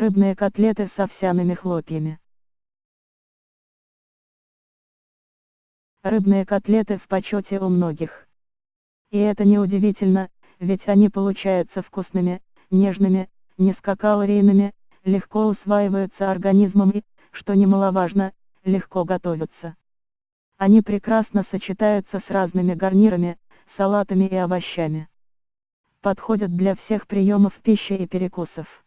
Рыбные котлеты с овсяными хлопьями. Рыбные котлеты в почете у многих. И это неудивительно, ведь они получаются вкусными, нежными, низкокалорийными, легко усваиваются организмом и, что немаловажно, легко готовятся. Они прекрасно сочетаются с разными гарнирами, салатами и овощами. Подходят для всех приемов пищи и перекусов.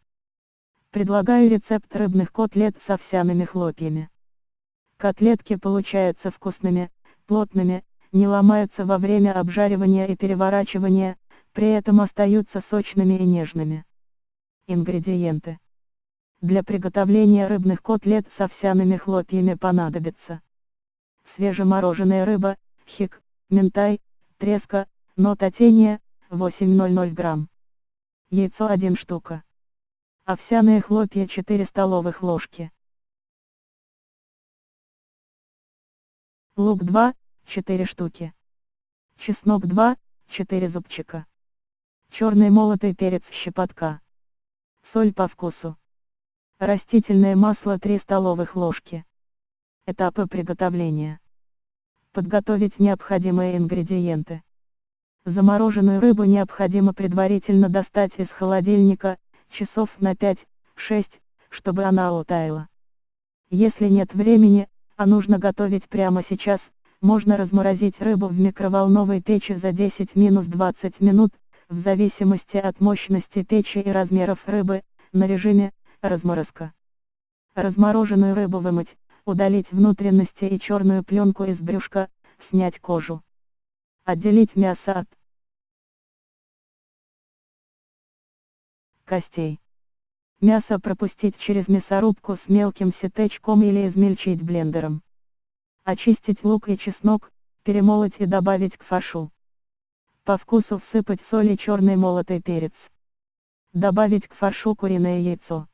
Предлагаю рецепт рыбных котлет с овсяными хлопьями. Котлетки получаются вкусными, плотными, не ломаются во время обжаривания и переворачивания, при этом остаются сочными и нежными. Ингредиенты. Для приготовления рыбных котлет с овсяными хлопьями понадобится свежемороженая рыба, хик, ментай, треска, нототения, 800 грамм. Яйцо 1 штука. Овсяные хлопья 4 столовых ложки. Лук 2, 4 штуки. Чеснок 2, 4 зубчика. Черный молотый перец щепотка. Соль по вкусу. Растительное масло 3 столовых ложки. Этапы приготовления. Подготовить необходимые ингредиенты. Замороженную рыбу необходимо предварительно достать из холодильника, часов на 5-6, чтобы она утаяла. Если нет времени, а нужно готовить прямо сейчас, можно разморозить рыбу в микроволновой печи за 10-20 минут, в зависимости от мощности печи и размеров рыбы, на режиме «разморозка». Размороженную рыбу вымыть, удалить внутренности и черную пленку из брюшка, снять кожу. Отделить мясо от костей. Мясо пропустить через мясорубку с мелким сетечком или измельчить блендером. Очистить лук и чеснок, перемолоть и добавить к фаршу. По вкусу всыпать соль и черный молотый перец. Добавить к фаршу куриное яйцо.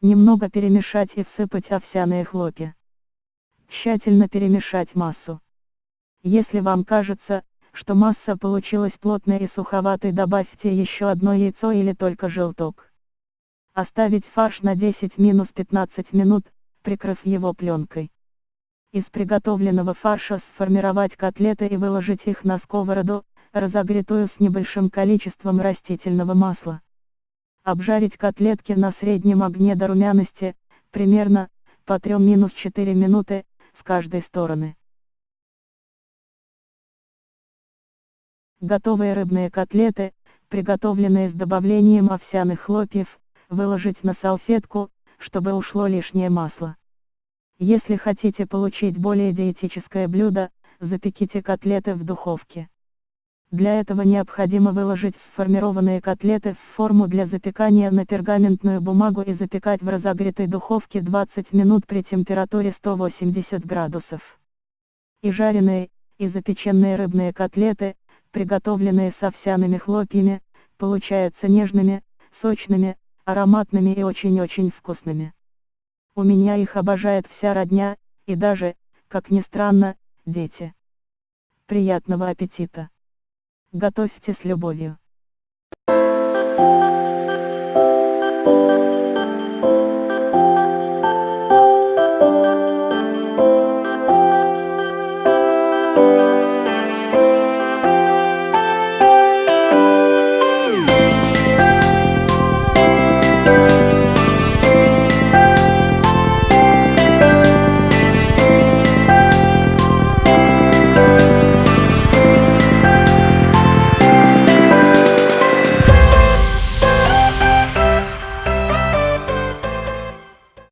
Немного перемешать и всыпать овсяные хлопья. Тщательно перемешать массу. Если вам кажется, что масса получилась плотной и суховатой добавьте еще одно яйцо или только желток. Оставить фарш на 10-15 минут, прикрыв его пленкой. Из приготовленного фарша сформировать котлеты и выложить их на сковороду, разогретую с небольшим количеством растительного масла. Обжарить котлетки на среднем огне до румяности, примерно, по 3-4 минуты, с каждой стороны. Готовые рыбные котлеты, приготовленные с добавлением овсяных хлопьев, выложить на салфетку, чтобы ушло лишнее масло. Если хотите получить более диетическое блюдо, запеките котлеты в духовке. Для этого необходимо выложить сформированные котлеты в форму для запекания на пергаментную бумагу и запекать в разогретой духовке 20 минут при температуре 180 градусов. И жареные, и запеченные рыбные котлеты, приготовленные с овсяными хлопьями, получаются нежными, сочными, ароматными и очень-очень вкусными. У меня их обожает вся родня, и даже, как ни странно, дети. Приятного аппетита! Готовьте с любовью.